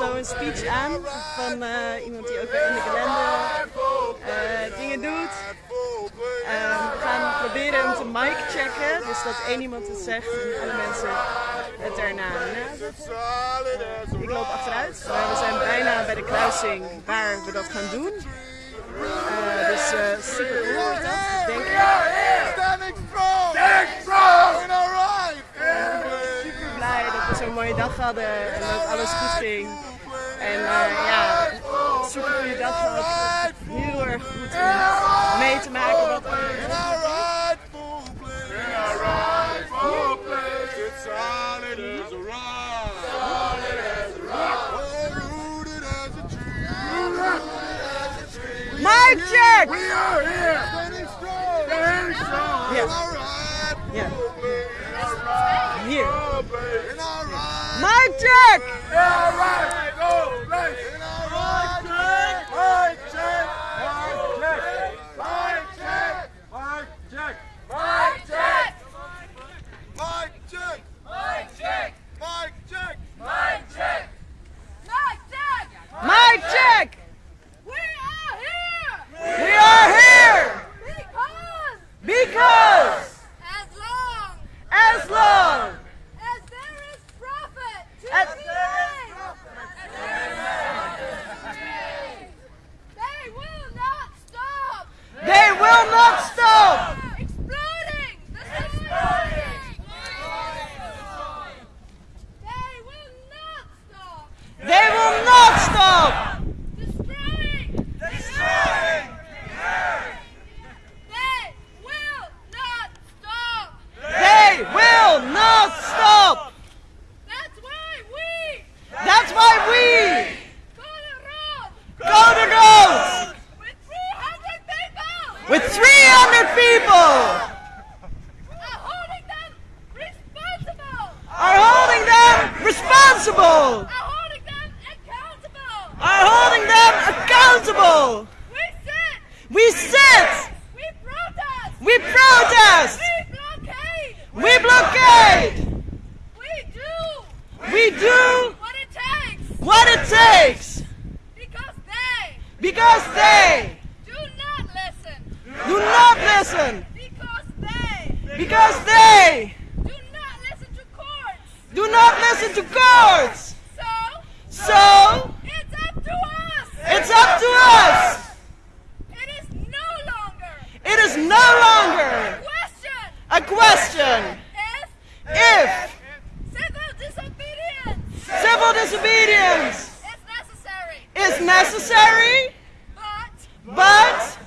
speech aan van eh, iemand die ook in de kalender eh, dingen doet. Ehm, we gaan proberen hem te mic checken, dus dat één iemand het zegt en alle mensen het daarna. Ik loop achteruit, maar we zijn bijna bij de kruising waar we dat gaan doen. Eh, dus eh, super dag hadden en dat alles goed ging. En uh, ja, super goede dag gehad. Heel erg goed om mee te maken wat er Mic check! We are here! Standing strong! Standing strong! Yeah. Yeah. My check! Responsible are holding them accountable. are holding them accountable! We sit, we sit! We protest, we protest! We blockade, we blockade! We do! We do what it takes! what it takes! Because they because they do not listen, do not listen! Because they because they do not listen to courts! do not listen to courts. do not listen to courts So so it's up to us. it's up to us It is no longer it is no longer question a question if if civil disobedience civil disobedience is necessary, is necessary but but